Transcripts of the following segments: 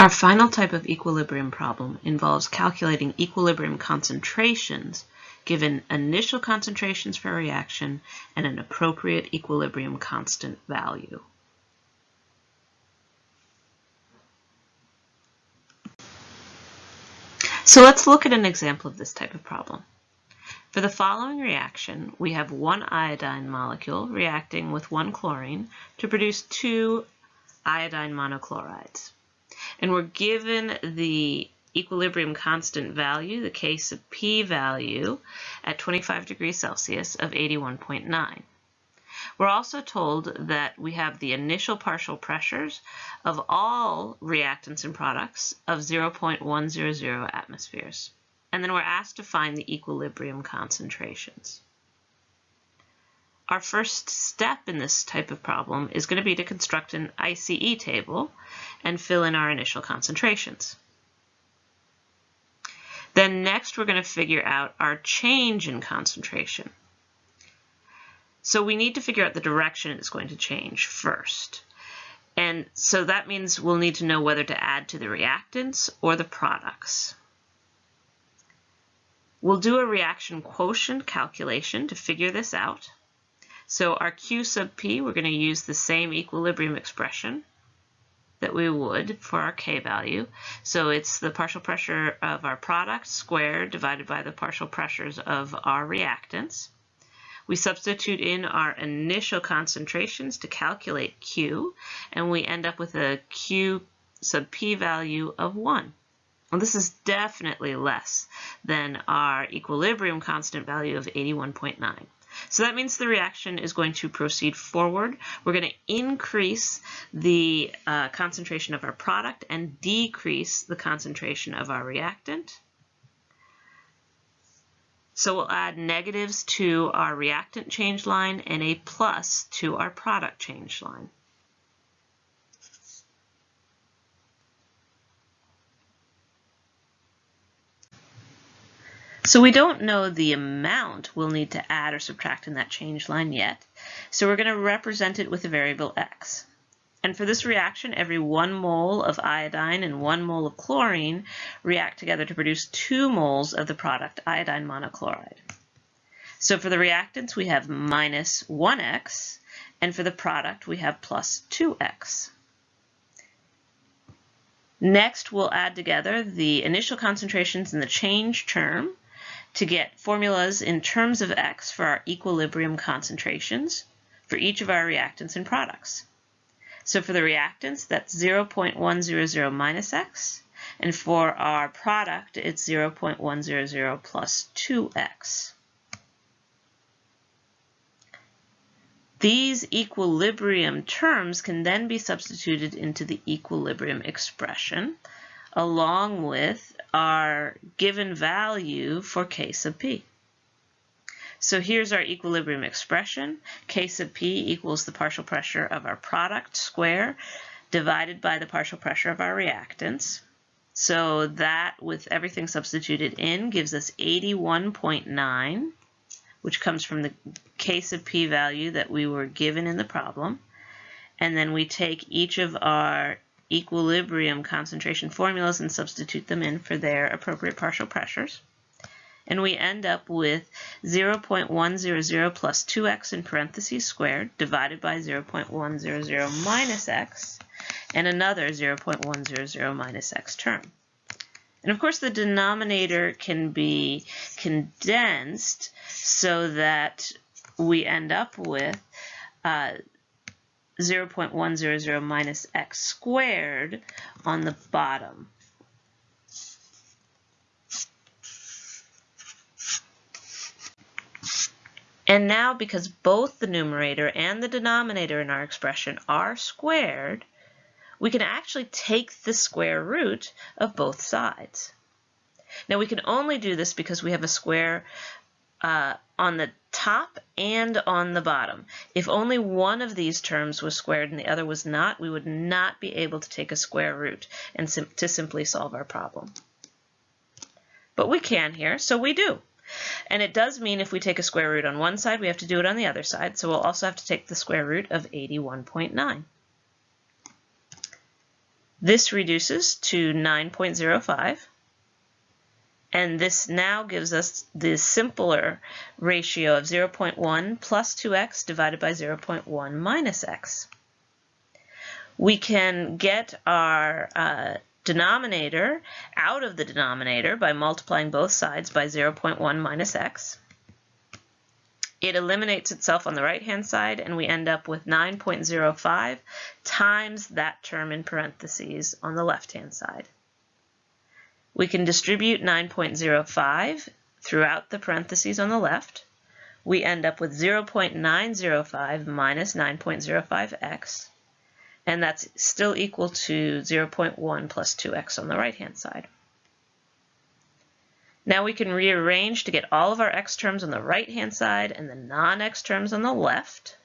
Our final type of equilibrium problem involves calculating equilibrium concentrations given initial concentrations for a reaction and an appropriate equilibrium constant value. So let's look at an example of this type of problem. For the following reaction, we have one iodine molecule reacting with one chlorine to produce two iodine monochlorides. And we're given the equilibrium constant value, the K sub P value, at 25 degrees Celsius of 81.9. We're also told that we have the initial partial pressures of all reactants and products of 0.100 atmospheres. And then we're asked to find the equilibrium concentrations. Our first step in this type of problem is going to be to construct an ICE table and fill in our initial concentrations. Then next we're going to figure out our change in concentration. So we need to figure out the direction it's going to change first. And so that means we'll need to know whether to add to the reactants or the products. We'll do a reaction quotient calculation to figure this out. So our Q sub P, we're going to use the same equilibrium expression that we would for our K value. So it's the partial pressure of our product squared divided by the partial pressures of our reactants. We substitute in our initial concentrations to calculate Q, and we end up with a Q sub P value of 1. Well, this is definitely less than our equilibrium constant value of 81.9. So that means the reaction is going to proceed forward. We're going to increase the uh, concentration of our product and decrease the concentration of our reactant. So we'll add negatives to our reactant change line and a plus to our product change line. So we don't know the amount we'll need to add or subtract in that change line yet. So we're going to represent it with a variable x. And for this reaction, every one mole of iodine and one mole of chlorine react together to produce two moles of the product iodine monochloride. So for the reactants, we have minus 1x, and for the product, we have plus 2x. Next, we'll add together the initial concentrations in the change term to get formulas in terms of x for our equilibrium concentrations for each of our reactants and products. So for the reactants, that's 0.100 minus x, and for our product, it's 0.100 plus 2x. These equilibrium terms can then be substituted into the equilibrium expression along with our given value for K sub P. So here's our equilibrium expression. K sub P equals the partial pressure of our product square divided by the partial pressure of our reactants. So that, with everything substituted in, gives us 81.9, which comes from the K sub P value that we were given in the problem. And then we take each of our equilibrium concentration formulas and substitute them in for their appropriate partial pressures. And we end up with 0.100 plus 2x in parentheses squared divided by 0.100 minus x and another 0.100 minus x term. And of course the denominator can be condensed so that we end up with uh, 0.100 minus x squared on the bottom. And now, because both the numerator and the denominator in our expression are squared, we can actually take the square root of both sides. Now, we can only do this because we have a square uh, on the top and on the bottom. If only one of these terms was squared and the other was not, we would not be able to take a square root and sim to simply solve our problem. But we can here, so we do. And it does mean if we take a square root on one side, we have to do it on the other side. So we'll also have to take the square root of 81.9. This reduces to 9.05. And this now gives us the simpler ratio of 0.1 plus 2x divided by 0.1 minus x. We can get our uh, denominator out of the denominator by multiplying both sides by 0.1 minus x. It eliminates itself on the right-hand side, and we end up with 9.05 times that term in parentheses on the left-hand side. We can distribute 9.05 throughout the parentheses on the left. We end up with 0.905 minus 9.05x, and that's still equal to 0.1 plus 2x on the right-hand side. Now we can rearrange to get all of our x terms on the right-hand side and the non-x terms on the left.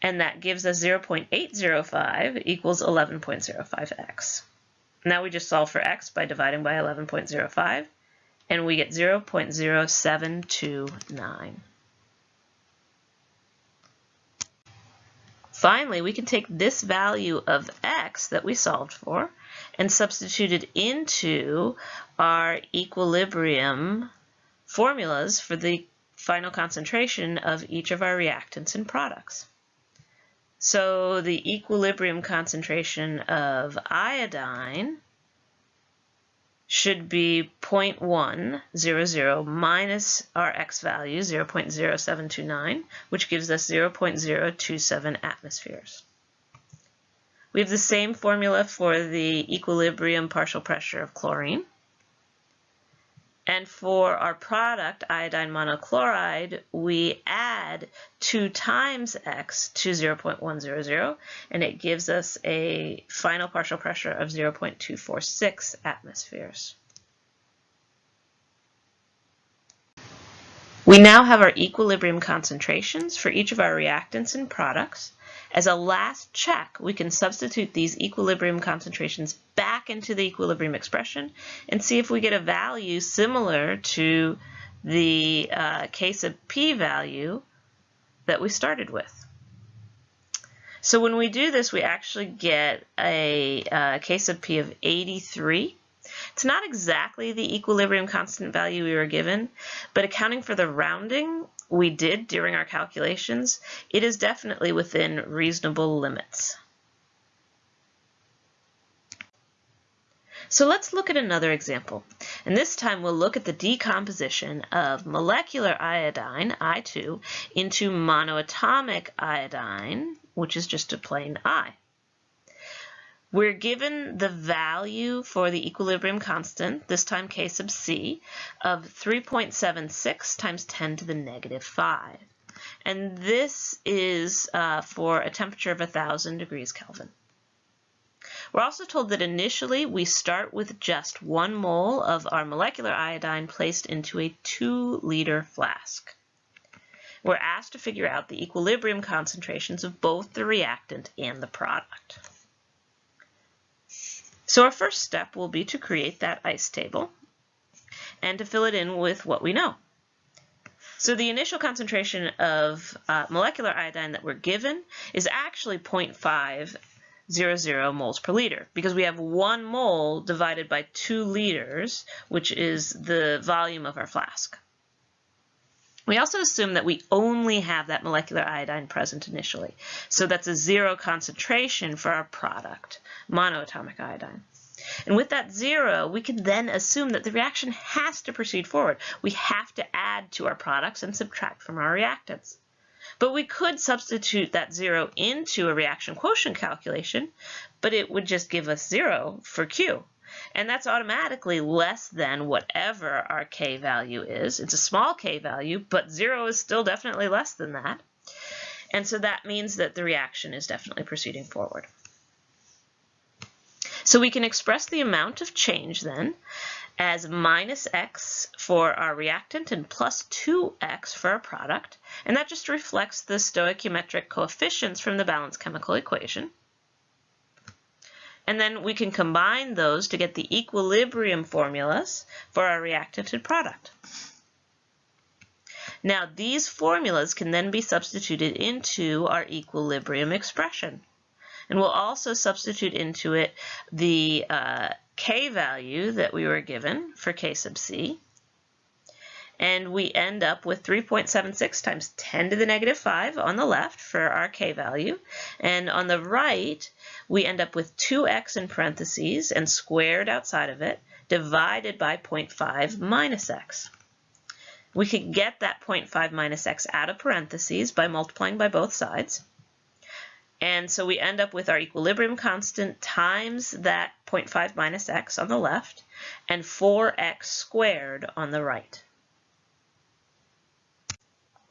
And that gives us 0.805 equals 11.05x. Now we just solve for x by dividing by 11.05, and we get 0.0729. Finally, we can take this value of x that we solved for and substitute it into our equilibrium formulas for the final concentration of each of our reactants and products. So the equilibrium concentration of iodine should be 0.100 minus our x value, 0.0729, which gives us 0.027 atmospheres. We have the same formula for the equilibrium partial pressure of chlorine. And for our product, iodine monochloride, we add 2 times x to 0.100, and it gives us a final partial pressure of 0.246 atmospheres. We now have our equilibrium concentrations for each of our reactants and products. As a last check, we can substitute these equilibrium concentrations back into the equilibrium expression and see if we get a value similar to the uh, K sub P value that we started with. So when we do this, we actually get a, a uh, K sub P of 83. It's not exactly the equilibrium constant value we were given, but accounting for the rounding, we did during our calculations, it is definitely within reasonable limits. So let's look at another example. And this time we'll look at the decomposition of molecular iodine, I2, into monoatomic iodine, which is just a plain I. We're given the value for the equilibrium constant, this time K sub C, of 3.76 times 10 to the negative 5. And this is uh, for a temperature of 1,000 degrees Kelvin. We're also told that initially we start with just one mole of our molecular iodine placed into a 2-liter flask. We're asked to figure out the equilibrium concentrations of both the reactant and the product. So our first step will be to create that ice table and to fill it in with what we know. So the initial concentration of uh, molecular iodine that we're given is actually 0.500 moles per liter because we have one mole divided by two liters, which is the volume of our flask. We also assume that we only have that molecular iodine present initially. So that's a zero concentration for our product, monoatomic iodine. And with that zero, we can then assume that the reaction has to proceed forward. We have to add to our products and subtract from our reactants. But we could substitute that zero into a reaction quotient calculation, but it would just give us zero for Q. And that's automatically less than whatever our K value is. It's a small K value, but zero is still definitely less than that. And so that means that the reaction is definitely proceeding forward. So we can express the amount of change then as minus x for our reactant and plus 2x for our product. And that just reflects the stoichiometric coefficients from the balanced chemical equation. And then we can combine those to get the equilibrium formulas for our reactant and product. Now these formulas can then be substituted into our equilibrium expression. And we'll also substitute into it the uh, k value that we were given for k sub c. And we end up with 3.76 times 10 to the negative 5 on the left for our k value. And on the right, we end up with 2x in parentheses and squared outside of it, divided by 0.5 minus x. We could get that 0.5 minus x out of parentheses by multiplying by both sides. And so we end up with our equilibrium constant times that 0.5 minus x on the left and 4x squared on the right.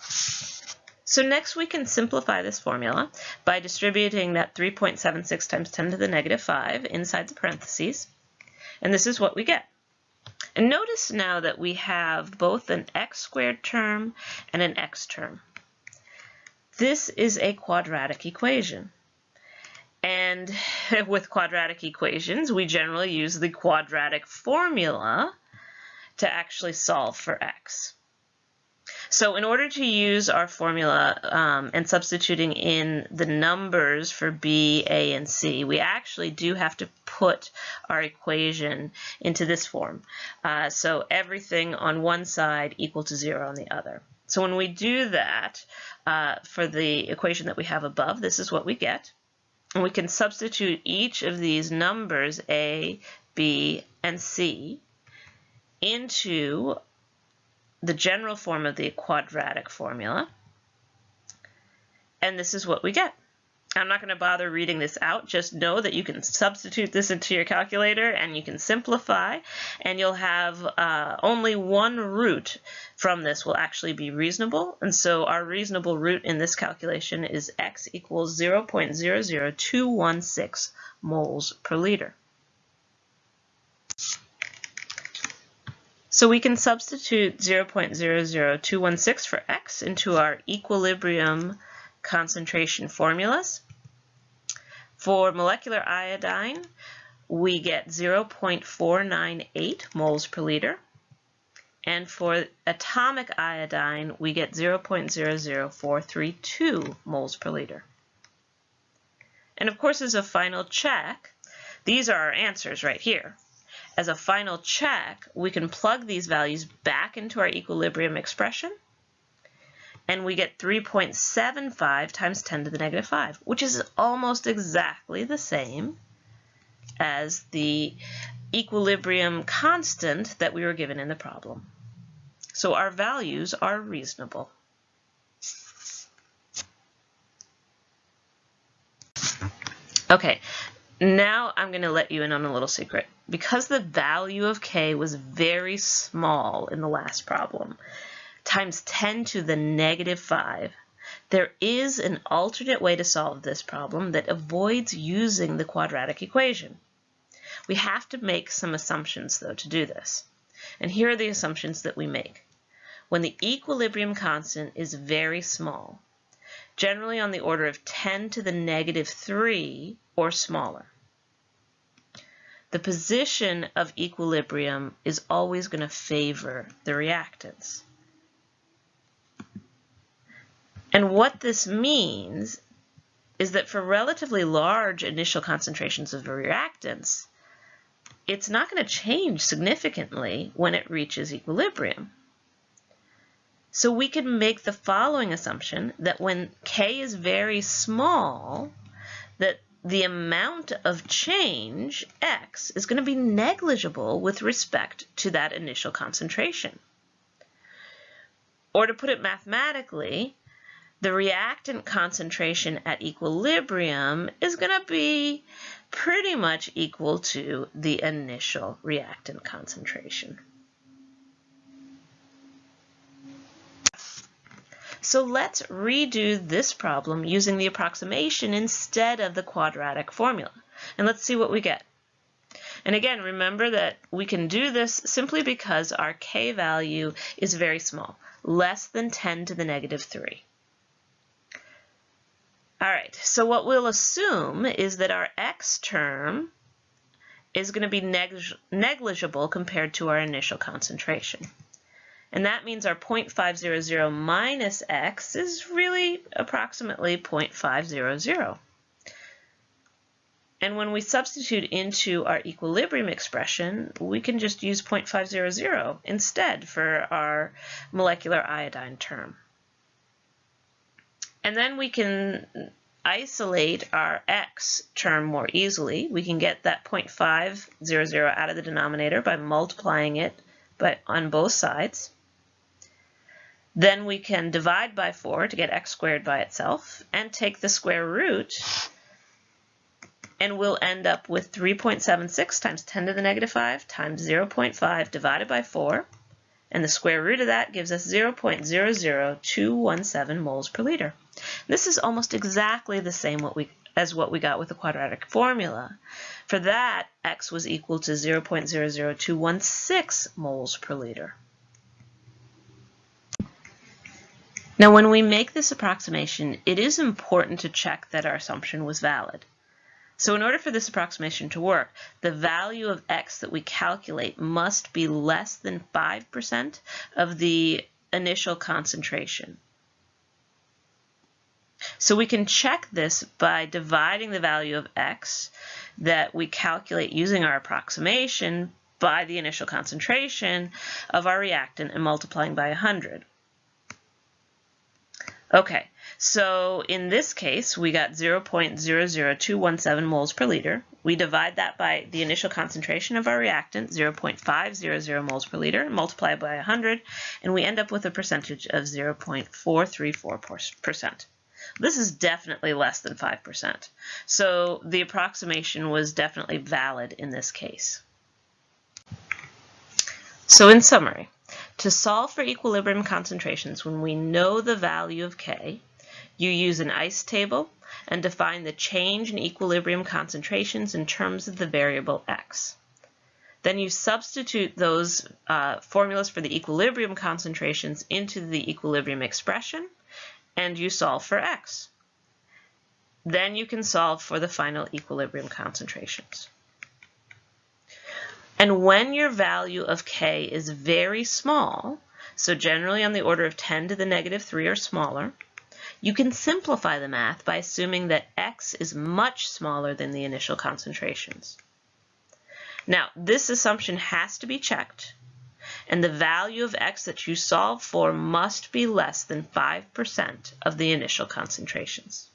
So next we can simplify this formula by distributing that 3.76 times 10 to the negative 5 inside the parentheses. And this is what we get. And notice now that we have both an x squared term and an x term. This is a quadratic equation. And with quadratic equations, we generally use the quadratic formula to actually solve for x. So in order to use our formula um, and substituting in the numbers for b, a, and c, we actually do have to put our equation into this form. Uh, so everything on one side equal to 0 on the other. So when we do that uh, for the equation that we have above, this is what we get. And we can substitute each of these numbers, a, b, and c, into the general form of the quadratic formula. And this is what we get. I'm not going to bother reading this out. Just know that you can substitute this into your calculator and you can simplify and you'll have uh, only one root from this will actually be reasonable. And so our reasonable root in this calculation is x equals 0.00216 moles per liter. So we can substitute 0.00216 for x into our equilibrium concentration formulas. For molecular iodine, we get 0.498 moles per liter. And for atomic iodine, we get 0.00432 moles per liter. And of course, as a final check, these are our answers right here. As a final check, we can plug these values back into our equilibrium expression, and we get 3.75 times 10 to the negative 5, which is almost exactly the same as the equilibrium constant that we were given in the problem. So our values are reasonable. Okay, now I'm going to let you in on a little secret. Because the value of k was very small in the last problem, times 10 to the negative 5, there is an alternate way to solve this problem that avoids using the quadratic equation. We have to make some assumptions, though, to do this. And here are the assumptions that we make. When the equilibrium constant is very small, generally on the order of 10 to the negative 3 or smaller. The position of equilibrium is always going to favor the reactants. And what this means is that for relatively large initial concentrations of reactants, it's not going to change significantly when it reaches equilibrium. So we can make the following assumption that when K is very small, that the amount of change, x, is going to be negligible with respect to that initial concentration. Or to put it mathematically, the reactant concentration at equilibrium is going to be pretty much equal to the initial reactant concentration. So let's redo this problem using the approximation instead of the quadratic formula. And let's see what we get. And again, remember that we can do this simply because our k value is very small, less than 10 to the negative 3. All right, so what we'll assume is that our x term is going to be negligible compared to our initial concentration. And that means our 0.500 minus x is really approximately 0.500. And when we substitute into our equilibrium expression, we can just use 0.500 instead for our molecular iodine term. And then we can isolate our x term more easily. We can get that 0.500 out of the denominator by multiplying it by, on both sides. Then we can divide by 4 to get x squared by itself and take the square root and we'll end up with 3.76 times 10 to the negative 5 times 0.5 divided by 4. And the square root of that gives us 0.00217 moles per liter. This is almost exactly the same what we, as what we got with the quadratic formula. For that, x was equal to 0.00216 moles per liter. Now, when we make this approximation, it is important to check that our assumption was valid. So in order for this approximation to work, the value of x that we calculate must be less than 5% of the initial concentration. So we can check this by dividing the value of x that we calculate using our approximation by the initial concentration of our reactant and multiplying by 100. Okay, so in this case, we got 0.00217 moles per liter. We divide that by the initial concentration of our reactant, 0.500 moles per liter, multiply by 100, and we end up with a percentage of 0.434%. This is definitely less than 5%. So the approximation was definitely valid in this case. So in summary, to solve for equilibrium concentrations when we know the value of K, you use an ICE table and define the change in equilibrium concentrations in terms of the variable X. Then you substitute those uh, formulas for the equilibrium concentrations into the equilibrium expression and you solve for X. Then you can solve for the final equilibrium concentrations. And when your value of k is very small, so generally on the order of 10 to the negative 3 or smaller, you can simplify the math by assuming that x is much smaller than the initial concentrations. Now, this assumption has to be checked, and the value of x that you solve for must be less than 5% of the initial concentrations.